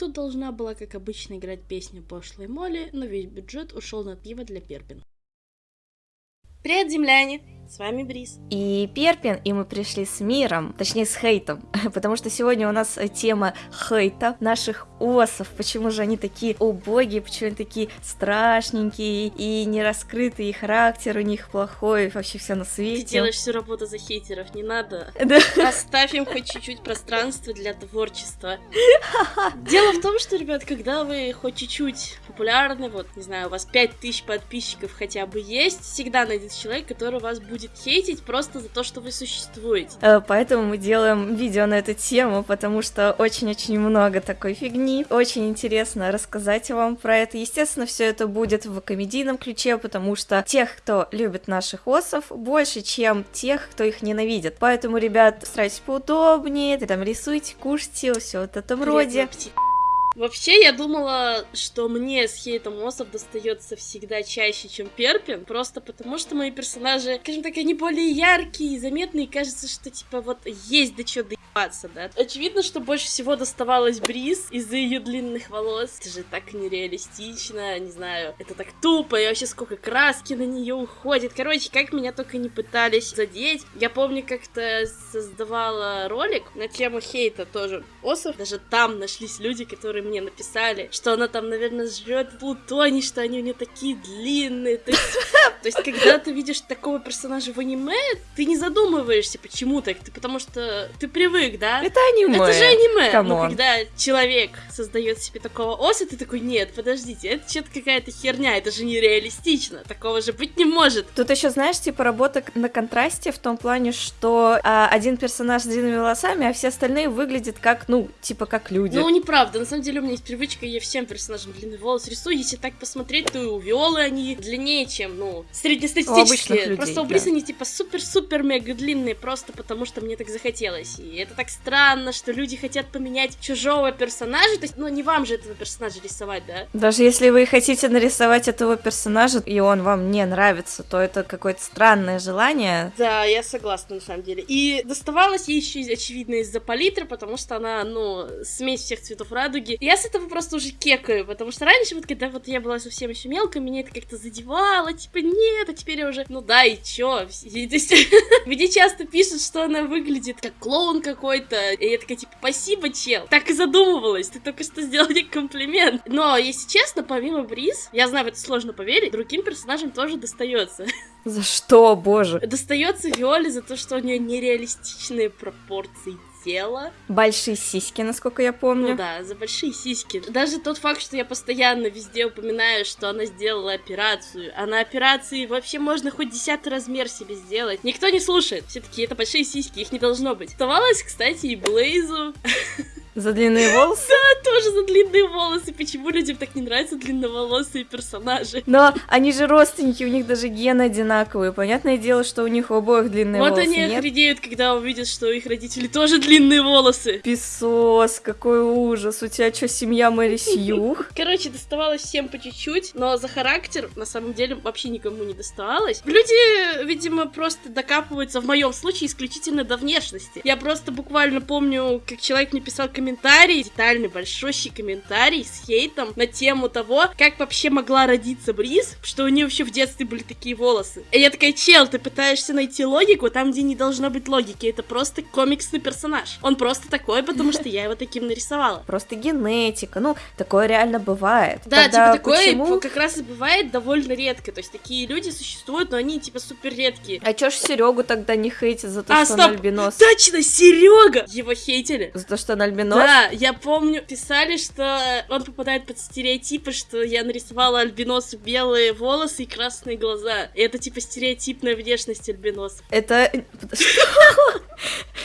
Тут должна была, как обычно, играть песню пошлой Молли, но весь бюджет ушел на пиво для Перпин. Привет, земляне! С вами Брис. И Перпин, и мы пришли с миром, точнее с хейтом, потому что сегодня у нас тема хейта наших осов, почему же они такие убогие, почему они такие страшненькие и не раскрытые, и характер у них плохой, вообще все на свете. Ты делаешь всю работу за хейтеров, не надо. Да. Оставь им хоть чуть-чуть пространства для творчества. Дело в том, что, ребят, когда вы хоть чуть-чуть популярны, вот, не знаю, у вас 5000 подписчиков хотя бы есть, всегда найдется человек, который вас будет хейтить просто за то, что вы существуете. Э, поэтому мы делаем видео на эту тему, потому что очень-очень много такой фигни. Очень интересно рассказать вам про это. Естественно, все это будет в комедийном ключе, потому что тех, кто любит наших осов, больше, чем тех, кто их ненавидит. Поэтому, ребят, старайтесь поудобнее, там рисуйте, кушайте, все вот в этом роде. Аппетит. Вообще, я думала, что мне с хейтом Осов достается всегда чаще, чем Перпин, просто потому что мои персонажи, скажем так, они более яркие и заметные, и кажется, что, типа, вот есть до чего да. Очевидно, что больше всего доставалось Бриз из-за ее длинных волос. Это же так нереалистично, не знаю, это так тупо, и вообще сколько краски на нее уходит. Короче, как меня только не пытались задеть. Я помню, как-то создавала ролик на тему хейта тоже Осов. Даже там нашлись люди, которые мне написали, что она там, наверное, жрет плутоний, что они у нее такие длинные. То есть, то есть, когда ты видишь такого персонажа в аниме, ты не задумываешься, почему так. Ты потому что ты привык, да? Это аниме. Это же аниме. Come on. Но когда человек создает себе такого OC а, ты такой, нет, подождите, это что-то какая-то херня, это же нереалистично, такого же быть не может. Тут еще, знаешь, типа работа на контрасте в том плане, что а, один персонаж с длинными волосами, а все остальные выглядят как, ну, типа как люди. Ну, неправда, на самом деле у меня есть привычка, я всем персонажам длинный волос рисую. Если так посмотреть, то и у Виолы они длиннее, чем, ну, среднестатистические. людей, просто у Бриз да. они типа супер-супер-мега длинные, просто потому что мне так захотелось. И это так странно, что люди хотят поменять чужого персонажа. То есть, ну, не вам же этого персонажа рисовать, да? Даже если вы хотите нарисовать этого персонажа, и он вам не нравится, то это какое-то странное желание. Да, я согласна, на самом деле. И доставалось ей еще, очевидно, из-за палитры, потому что она, ну, смесь всех цветов радуги. Я с этого просто уже кекаю, потому что раньше, вот когда вот я была совсем еще мелкой, меня это как-то задевало, типа, нет, а теперь я уже, ну да, и чё? Мне часто пишут, что она выглядит как клоун какой-то, и я такая, типа, спасибо, чел. Так и задумывалась, ты только что сделал мне комплимент. Но, если честно, помимо Бриз, я знаю, в это сложно поверить, другим персонажам тоже достается. За что, боже? Достается Виоле за то, что у нее нереалистичные пропорции тела. Большие сиськи, насколько я помню. Ну да, за большие сиськи. Даже тот факт, что я постоянно везде упоминаю, что она сделала операцию, а на операции вообще можно хоть десятый размер себе сделать. Никто не слушает. Все таки это большие сиськи, их не должно быть. Оставалось, кстати, и Блейзу. За длинные волосы? Да, тоже за длинные волосы. Почему людям так не нравятся длинноволосые персонажи? Но они же родственники, у них даже гены одинаковые. Понятное дело, что у них у обоих длинные вот волосы. Вот они нет? охренеют, когда увидят, что их родители тоже длинные волосы. Песос, какой ужас. У тебя что, семья Мэри Сьюх? Короче, доставалось всем по чуть-чуть, но за характер на самом деле вообще никому не доставалось. Люди, видимо, просто докапываются в моем случае исключительно до внешности. Я просто буквально помню, как человек мне писал комментарий, детальный большущий комментарий с хейтом на тему того, как вообще могла родиться Бриз, что у нее вообще в детстве были такие волосы. И я такая, чел, ты пытаешься найти логику там, где не должно быть логики. Это просто комиксный персонаж. Он просто такой, потому что я его таким нарисовала. Просто генетика. Ну, такое реально бывает. Да, Тогда типа такое почему... как раз и бывает довольно редко. То есть такие люди существуют, но они типа супер редкие. А чё ж Серегу тогда не хейтит за то, а, что стоп! он альбинос? Точно, Серега! Его хейтили. За то, что он альбинос? Альбинос? Да, я помню, писали, что он попадает под стереотипы, что я нарисовала альбиносу белые волосы и красные глаза. И это типа стереотипная внешность альбиносов. Это...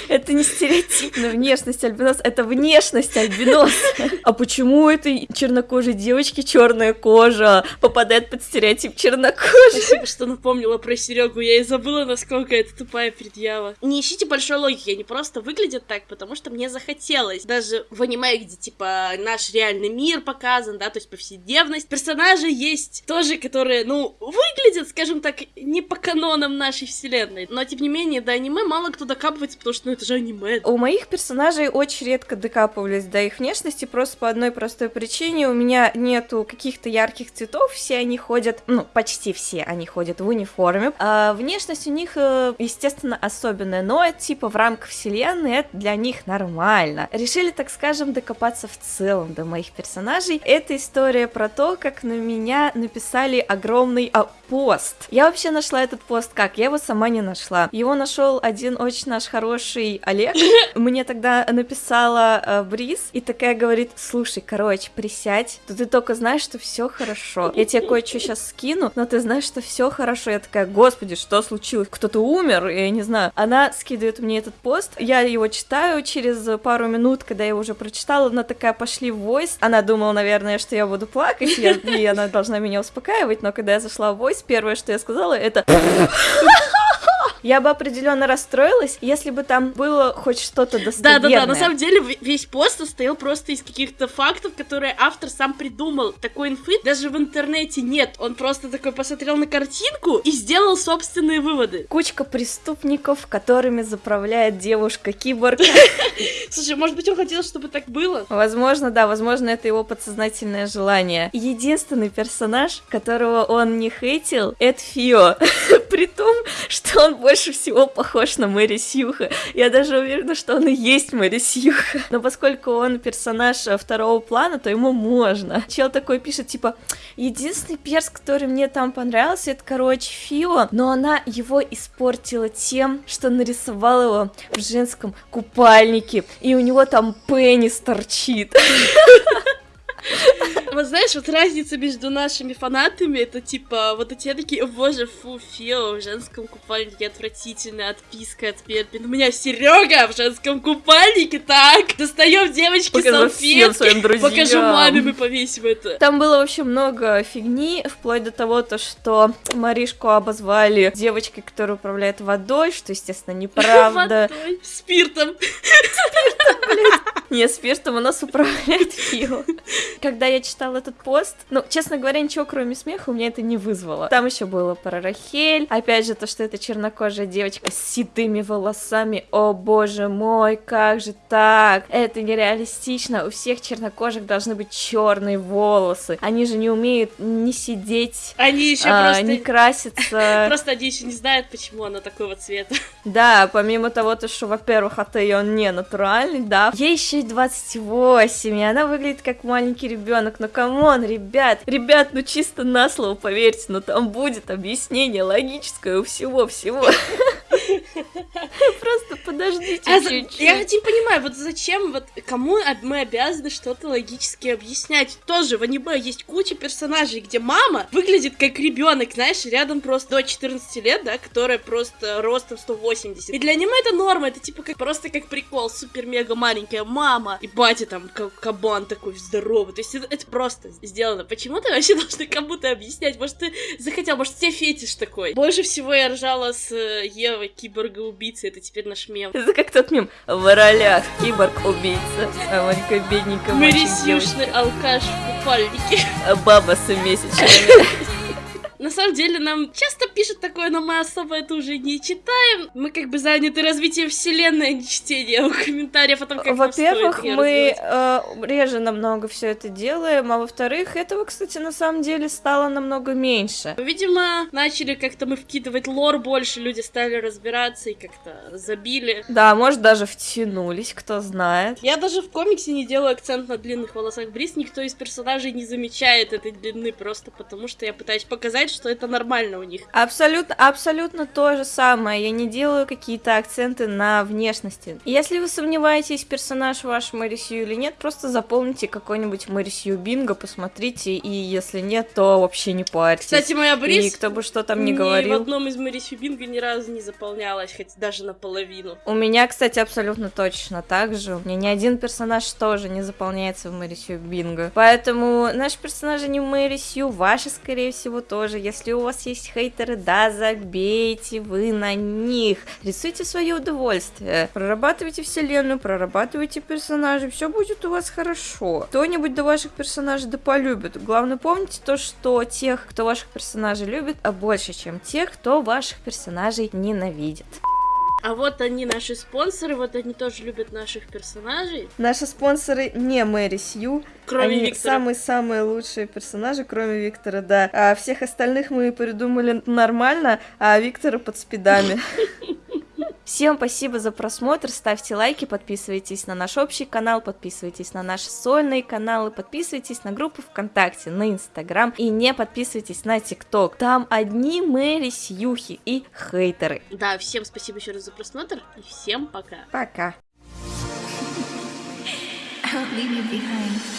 Это не стереотипная внешность альбинос, это внешность альбинос. А почему этой чернокожей девочки черная кожа попадает под стереотип чернокожей? Спасибо, что напомнила про Серегу. Я и забыла, насколько это тупая предъява. Не ищите большой логики, они просто выглядят так, потому что мне захотелось. Даже в аниме, где, типа, наш реальный мир показан, да, то есть повседневность. Персонажи есть тоже, которые, ну, выглядят, скажем так, не по канонам нашей вселенной, но, тем не менее, до аниме мало кто докапывается, потому что, ну, это же аниме. У моих персонажей очень редко докапывались до их внешности, просто по одной простой причине. У меня нету каких-то ярких цветов, все они ходят, ну, почти все они ходят в униформе. А внешность у них, э, естественно, особенная, но это типа в рамках вселенной, это для них нормально. Решили, так скажем, докопаться в целом до моих персонажей. Это история про то, как на меня написали огромный а, пост. Я вообще нашла этот пост как? Я его сама не нашла. Его нашел один очень наш хороший Олег. Мне тогда написала э, Бриз и такая говорит, слушай, короче, присядь, то ты только знаешь, что все хорошо. Я тебе кое-что сейчас скину, но ты знаешь, что все хорошо. Я такая, господи, что случилось? Кто-то умер? Я не знаю. Она скидывает мне этот пост, я его читаю через пару минут, когда я уже прочитала, она такая, пошли в войс. Она думала, наверное, что я буду плакать, я, и она должна меня успокаивать, но когда я зашла в войс, первое, что я сказала, это я бы определенно расстроилась, если бы там было хоть что-то достоверное. Да-да-да, на самом деле весь пост состоял просто из каких-то фактов, которые автор сам придумал. Такой инфы даже в интернете нет. Он просто такой посмотрел на картинку и сделал собственные выводы. Кучка преступников, которыми заправляет девушка-киборг. Слушай, может быть, он хотел, чтобы так было? Возможно, да, возможно, это его подсознательное желание. Единственный персонаж, которого он не хейтил, это Фио. При том, что он больше всего похож на Мэри Сьюха. Я даже уверена, что он и есть Мэри Сьюха. Но поскольку он персонаж э, второго плана, то ему можно. Чел такой пишет, типа, единственный перс, который мне там понравился, это, короче, Фио, но она его испортила тем, что нарисовала его в женском купальнике, и у него там пенис торчит. Вот знаешь, вот разница между нашими фанатами, это типа, вот эти такие, боже, фу, Фио в женском купальнике отвратительная отписка от Перпин. У меня Серега в женском купальнике, так, достаем девочки салфетки, покажу маме, мы повесим это. Там было вообще много фигни, вплоть до того, то, что Маришку обозвали девочкой, которая управляет водой, что, естественно, неправда. Водой, спиртом. Спиртом, блядь. Не, спиртом у нас управляет Фио. Когда я читала этот пост, ну, честно говоря, ничего кроме смеха у меня это не вызвало. Там еще было про Рахель, опять же, то, что это чернокожая девочка с седыми волосами, о боже мой, как же так? Это нереалистично, у всех чернокожих должны быть черные волосы, они же не умеют не сидеть, они еще а, просто... не краситься. Просто они еще не знают, почему она такого цвета. Да, помимо того, то, что, во-первых, от ее он не натуральный, да, ей еще и 28, и она выглядит как маленький ребенок. Но come on, ребят, ребят, ну чисто на слово поверьте, но там будет объяснение логическое у всего-всего. Просто подождите а чуть-чуть. Я не понимаю, вот зачем, вот кому мы обязаны что-то логически объяснять? Тоже в аниме есть куча персонажей, где мама выглядит как ребенок, знаешь, рядом просто до 14 лет, да, которая просто ростом 180. И для аниме это норма, это типа как просто как прикол, супер-мега маленькая мама, и батя там как кабан такой здоровый. То есть это, это просто сделано. Почему ты вообще должна кому-то объяснять? Может, ты захотел, может, тебе фетиш такой? Больше всего я ржала с э, Евой, киборга-убийцы, это теперь наш мем. Это как тот мем. В ролях киборг-убийца, а маленькая бедненькая Марисюшный алкаш в купальнике. А баба с месячными. На самом деле нам часто пишут такое, но мы особо это уже не читаем. Мы как бы заняты развитием вселенной, а не чтением комментариев о том, как Во-первых, мы э, реже намного все это делаем, а во-вторых, этого, кстати, на самом деле стало намного меньше. Видимо, начали как-то мы вкидывать лор больше, люди стали разбираться и как-то забили. Да, может, даже втянулись, кто знает. Я даже в комиксе не делаю акцент на длинных волосах Брис, никто из персонажей не замечает этой длины, просто потому что я пытаюсь показать, что это нормально у них. Абсолютно, абсолютно то же самое. Я не делаю какие-то акценты на внешности. Если вы сомневаетесь, персонаж ваш Мэрисью или нет, просто запомните какой-нибудь Мэрисью Бинго, посмотрите, и если нет, то вообще не парьтесь. Кстати, моя Брис... И кто бы что там ни говорил. в одном из Мэрисью Бинго ни разу не заполнялась, хоть даже наполовину. У меня, кстати, абсолютно точно так же. У меня ни один персонаж тоже не заполняется в Мэрисью Бинго. Поэтому наши персонажи не в Мэрисью, ваши, скорее всего, тоже тоже, если у вас есть хейтеры, да, забейте вы на них. Рисуйте свое удовольствие. Прорабатывайте вселенную, прорабатывайте персонажей, все будет у вас хорошо. Кто-нибудь до ваших персонажей да полюбит. Главное, помните то, что тех, кто ваших персонажей любит, а больше, чем тех, кто ваших персонажей ненавидит. А вот они наши спонсоры, вот они тоже любят наших персонажей. Наши спонсоры не Мэри Сью, Кроме они Виктора. самые-самые лучшие персонажи, кроме Виктора, да. А всех остальных мы придумали нормально, а Виктора под спидами. Всем спасибо за просмотр, ставьте лайки, подписывайтесь на наш общий канал, подписывайтесь на наши сольные каналы, подписывайтесь на группу ВКонтакте, на Инстаграм и не подписывайтесь на ТикТок. Там одни Мэри Сьюхи и хейтеры. Да, всем спасибо еще раз за просмотр и всем пока. Пока. Leave you behind.